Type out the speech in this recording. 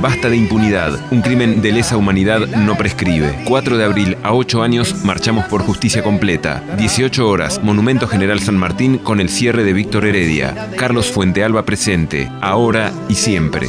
Basta de impunidad. Un crimen de lesa humanidad no prescribe. 4 de abril a 8 años marchamos por justicia completa. 18 horas, Monumento General San Martín con el cierre de Víctor Heredia. Carlos Fuentealba presente, ahora y siempre.